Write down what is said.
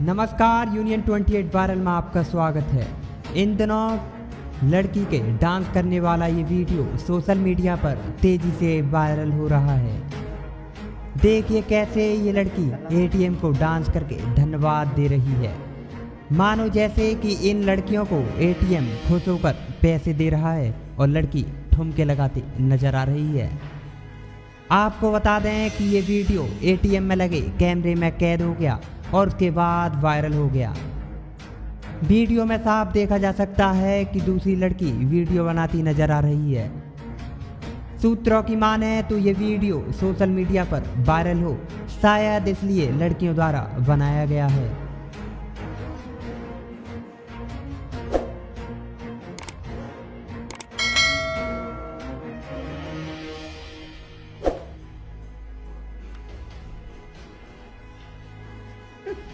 नमस्कार union 28 viral में आपका स्वागत है। इन दिनों लड़की के डांस करने वाला ये वीडियो सोशल मीडिया पर तेज़ी से वायरल हो रहा है। देखिए कैसे ये लड़की एटीएम को डांस करके धन्यवाद दे रही है। मानो जैसे कि इन लड़कियों को एटीएम खुश होकर पैसे दे रहा है और लड़की ठुमके लगाती नज़र आ रही है। आपको बता दें कि ये वीडियो एटीएम में लगे, कैमरे में कैद हो गया और उसके बाद वायरल हो गया। वीडियो में साफ़ देखा जा सकता है कि दूसरी लड़की वीडियो बनाती नज़र आ रही है। सूत्रों की माने तो ये वीडियो सोशल मीडिया पर वायरल हो, शायद इसलिए लड़कियों द्वारा बनाया गया है।